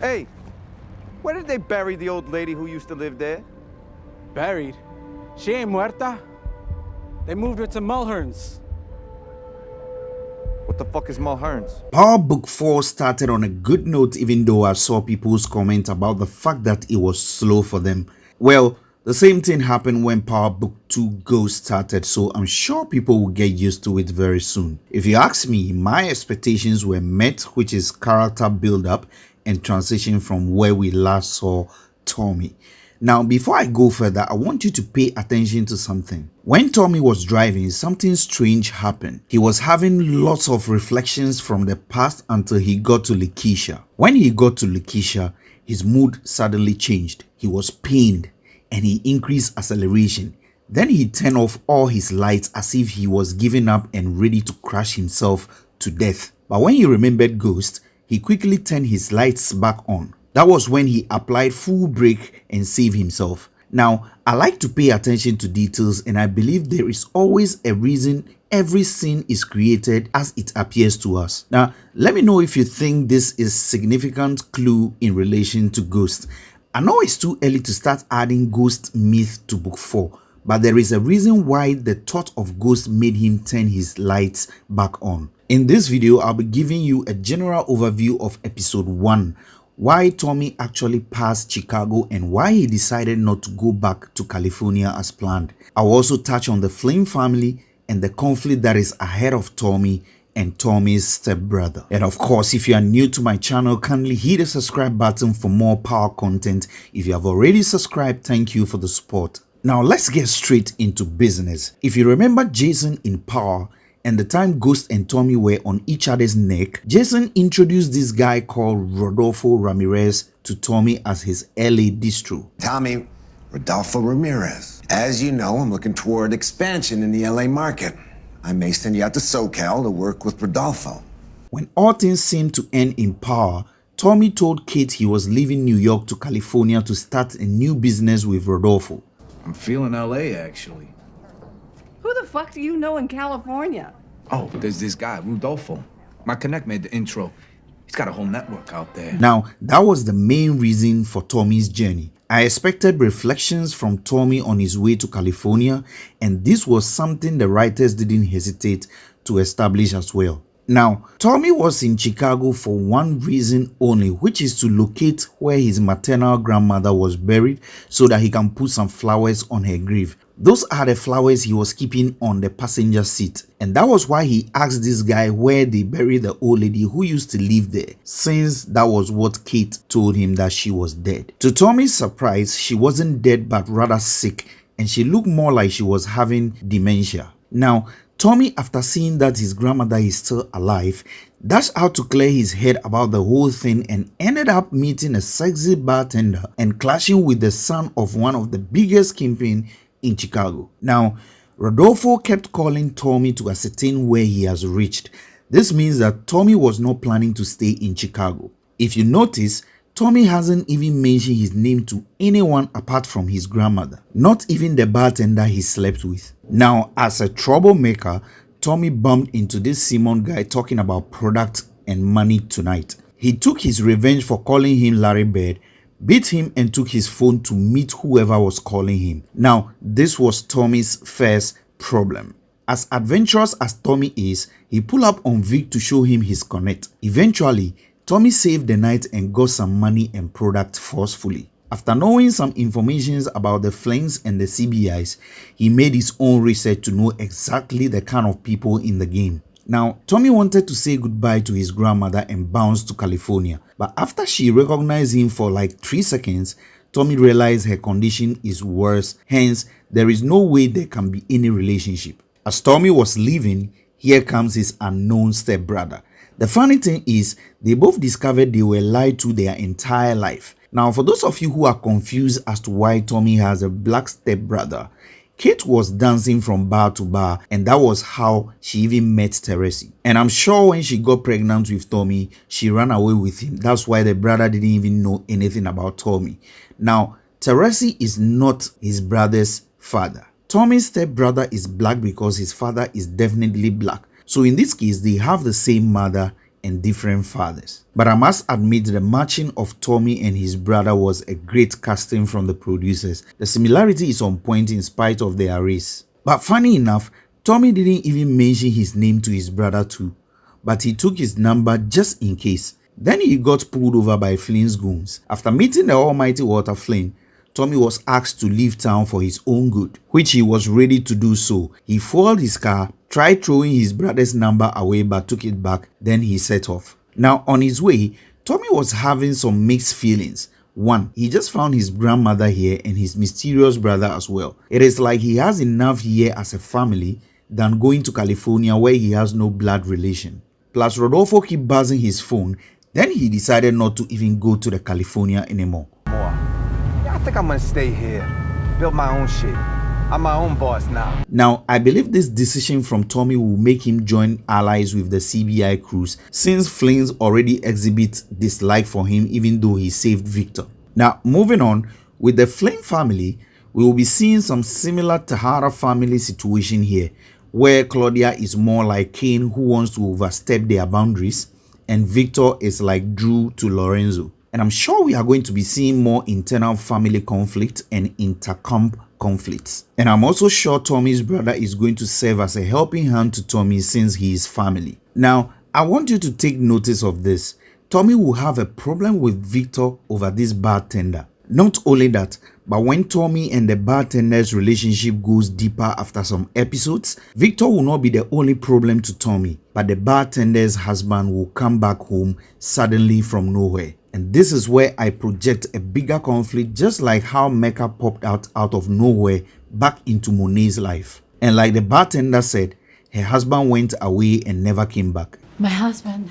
Hey, where did they bury the old lady who used to live there? Buried? She ain't muerta. They moved her to Mulherns. What the fuck is Mulherns? Power Book 4 started on a good note even though I saw people's comment about the fact that it was slow for them. Well, the same thing happened when Power Book 2 Ghost started so I'm sure people will get used to it very soon. If you ask me, my expectations were met which is character build up and transition from where we last saw Tommy. Now, before I go further, I want you to pay attention to something. When Tommy was driving, something strange happened. He was having lots of reflections from the past until he got to Lakeisha. When he got to Lakeisha, his mood suddenly changed. He was pained and he increased acceleration. Then he turned off all his lights as if he was giving up and ready to crash himself to death. But when he remembered Ghost, he quickly turned his lights back on. That was when he applied full brake and saved himself. Now, I like to pay attention to details and I believe there is always a reason every scene is created as it appears to us. Now, let me know if you think this is significant clue in relation to Ghost. I know it's too early to start adding Ghost myth to book 4, but there is a reason why the thought of Ghost made him turn his lights back on. In this video, I'll be giving you a general overview of episode 1 why Tommy actually passed Chicago and why he decided not to go back to California as planned. I'll also touch on the Flynn family and the conflict that is ahead of Tommy and Tommy's stepbrother. And of course, if you are new to my channel, kindly hit the subscribe button for more power content. If you have already subscribed, thank you for the support. Now let's get straight into business. If you remember Jason in Power, and the time Ghost and Tommy were on each other's neck, Jason introduced this guy called Rodolfo Ramirez to Tommy as his LA distro. Tommy, Rodolfo Ramirez. As you know, I'm looking toward expansion in the LA market. I may send you out to SoCal to work with Rodolfo. When all things seemed to end in power, Tommy told Kate he was leaving New York to California to start a new business with Rodolfo. I'm feeling LA actually. Who the fuck do you know in California? Oh, there's this guy, Rodolfo. My connect made the intro. He's got a whole network out there. Now, that was the main reason for Tommy's journey. I expected reflections from Tommy on his way to California, and this was something the writers didn't hesitate to establish as well. Now, Tommy was in Chicago for one reason only, which is to locate where his maternal grandmother was buried so that he can put some flowers on her grave. Those are the flowers he was keeping on the passenger seat. And that was why he asked this guy where they buried the old lady who used to live there, since that was what Kate told him that she was dead. To Tommy's surprise, she wasn't dead but rather sick and she looked more like she was having dementia. Now, Tommy, after seeing that his grandmother is still alive, dashed out to clear his head about the whole thing and ended up meeting a sexy bartender and clashing with the son of one of the biggest kingpin in Chicago. Now, Rodolfo kept calling Tommy to ascertain where he has reached. This means that Tommy was not planning to stay in Chicago. If you notice, Tommy hasn't even mentioned his name to anyone apart from his grandmother, not even the bartender he slept with. Now, as a troublemaker, Tommy bumped into this Simon guy talking about product and money tonight. He took his revenge for calling him Larry Bird beat him and took his phone to meet whoever was calling him. Now, this was Tommy's first problem. As adventurous as Tommy is, he pulled up on Vic to show him his connect. Eventually, Tommy saved the night and got some money and product forcefully. After knowing some information about the Flynns and the CBIs, he made his own research to know exactly the kind of people in the game. Now, Tommy wanted to say goodbye to his grandmother and bounce to California, but after she recognized him for like 3 seconds, Tommy realized her condition is worse, hence there is no way there can be any relationship. As Tommy was leaving, here comes his unknown stepbrother. The funny thing is, they both discovered they were lied to their entire life. Now, for those of you who are confused as to why Tommy has a black stepbrother, Kate was dancing from bar to bar and that was how she even met Teresi. And I'm sure when she got pregnant with Tommy, she ran away with him. That's why the brother didn't even know anything about Tommy. Now, Teresi is not his brother's father. Tommy's stepbrother is black because his father is definitely black. So in this case, they have the same mother and different fathers. But I must admit the matching of Tommy and his brother was a great casting from the producers. The similarity is on point in spite of their race. But funny enough, Tommy didn't even mention his name to his brother too, but he took his number just in case. Then he got pulled over by Flynn's goons. After meeting the almighty Walter Flynn, Tommy was asked to leave town for his own good, which he was ready to do so. He fueled his car, tried throwing his brother's number away but took it back, then he set off. Now on his way, Tommy was having some mixed feelings. One, he just found his grandmother here and his mysterious brother as well. It is like he has enough here as a family than going to California where he has no blood relation. Plus, Rodolfo keep buzzing his phone, then he decided not to even go to the California anymore. Think I'm gonna stay here. Build my own shit. I'm my own boss now. Now, I believe this decision from Tommy will make him join allies with the CBI crews since Flynn's already exhibit dislike for him even though he saved Victor. Now, moving on, with the Flynn family, we will be seeing some similar Tejada family situation here where Claudia is more like Cain who wants to overstep their boundaries and Victor is like Drew to Lorenzo. And I'm sure we are going to be seeing more internal family conflict and intercomp conflicts. And I'm also sure Tommy's brother is going to serve as a helping hand to Tommy since he is family. Now, I want you to take notice of this. Tommy will have a problem with Victor over this bartender. Not only that, but when Tommy and the bartender's relationship goes deeper after some episodes, Victor will not be the only problem to Tommy, but the bartender's husband will come back home suddenly from nowhere. And this is where I project a bigger conflict just like how Mecca popped out out of nowhere back into Monet's life. And like the bartender said, her husband went away and never came back. My husband,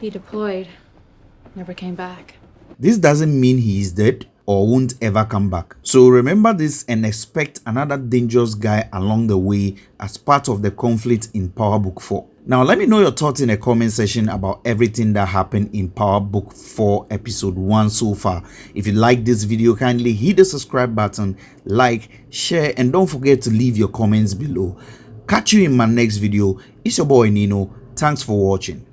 he deployed, never came back. This doesn't mean he is dead or won't ever come back. So remember this and expect another dangerous guy along the way as part of the conflict in Power Book 4. Now let me know your thoughts in the comment section about everything that happened in Power Book 4 episode 1 so far. If you like this video kindly hit the subscribe button, like, share and don't forget to leave your comments below. Catch you in my next video. It's your boy Nino. Thanks for watching.